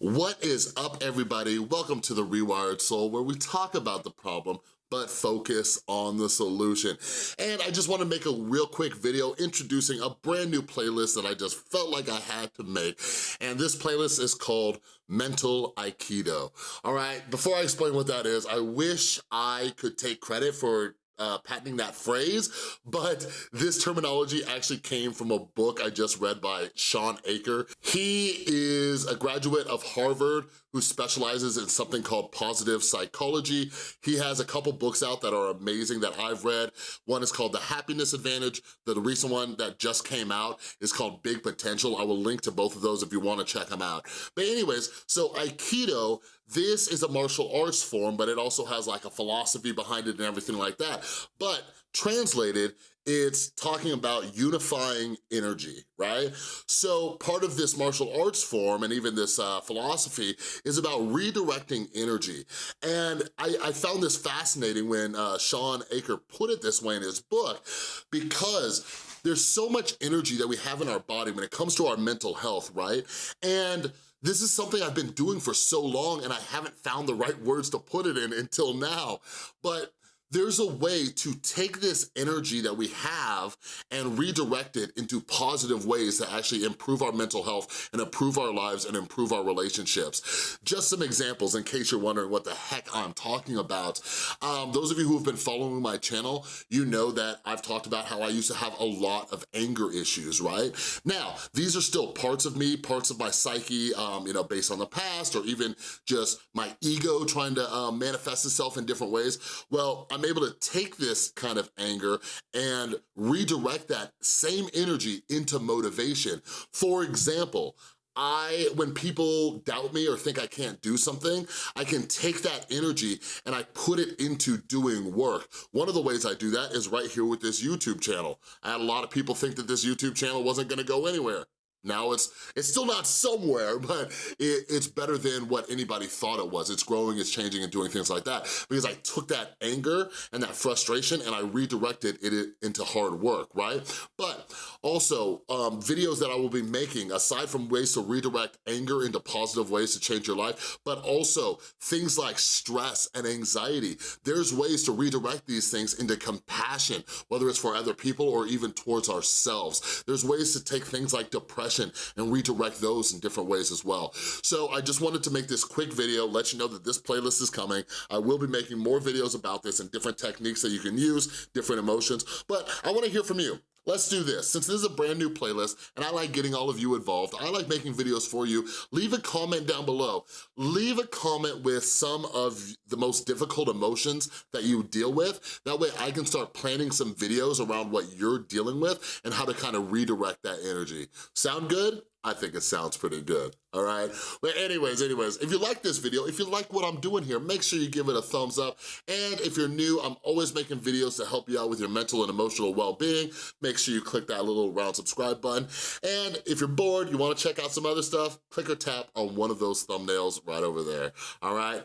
What is up, everybody? Welcome to The Rewired Soul, where we talk about the problem, but focus on the solution. And I just wanna make a real quick video introducing a brand new playlist that I just felt like I had to make. And this playlist is called Mental Aikido. All right, before I explain what that is, I wish I could take credit for uh, patenting that phrase, but this terminology actually came from a book I just read by Shawn Achor. He is a graduate of Harvard who specializes in something called positive psychology. He has a couple books out that are amazing that I've read. One is called The Happiness Advantage. The recent one that just came out is called Big Potential. I will link to both of those if you wanna check them out. But anyways, so Aikido this is a martial arts form, but it also has like a philosophy behind it and everything like that. But translated, it's talking about unifying energy, right? So part of this martial arts form and even this uh, philosophy is about redirecting energy. And I, I found this fascinating when uh, Shawn Achor put it this way in his book because there's so much energy that we have in our body when it comes to our mental health, right? And this is something I've been doing for so long and I haven't found the right words to put it in until now. But there's a way to take this energy that we have and redirect it into positive ways that actually improve our mental health and improve our lives and improve our relationships. Just some examples in case you're wondering what the heck I'm talking about. Um, those of you who have been following my channel, you know that I've talked about how I used to have a lot of anger issues, right? Now, these are still parts of me, parts of my psyche, um, you know, based on the past or even just my ego trying to um, manifest itself in different ways. Well, I'm able to take this kind of anger and redirect that same energy into motivation. For example, I, when people doubt me or think I can't do something, I can take that energy and I put it into doing work. One of the ways I do that is right here with this YouTube channel. I had a lot of people think that this YouTube channel wasn't gonna go anywhere. Now it's it's still not somewhere, but it, it's better than what anybody thought it was. It's growing, it's changing, and doing things like that because I took that anger and that frustration and I redirected it into hard work, right? But also, um, videos that I will be making, aside from ways to redirect anger into positive ways to change your life, but also things like stress and anxiety. There's ways to redirect these things into compassion, whether it's for other people or even towards ourselves. There's ways to take things like depression and redirect those in different ways as well. So I just wanted to make this quick video, let you know that this playlist is coming. I will be making more videos about this and different techniques that you can use, different emotions, but I wanna hear from you. Let's do this. Since this is a brand new playlist and I like getting all of you involved, I like making videos for you, leave a comment down below. Leave a comment with some of the most difficult emotions that you deal with. That way I can start planning some videos around what you're dealing with and how to kind of redirect that energy. Sound good? I think it sounds pretty good, all right? But anyways, anyways, if you like this video, if you like what I'm doing here, make sure you give it a thumbs up. And if you're new, I'm always making videos to help you out with your mental and emotional well-being. Make sure you click that little round subscribe button. And if you're bored, you wanna check out some other stuff, click or tap on one of those thumbnails right over there, all right?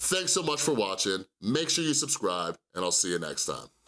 Thanks so much for watching. Make sure you subscribe, and I'll see you next time.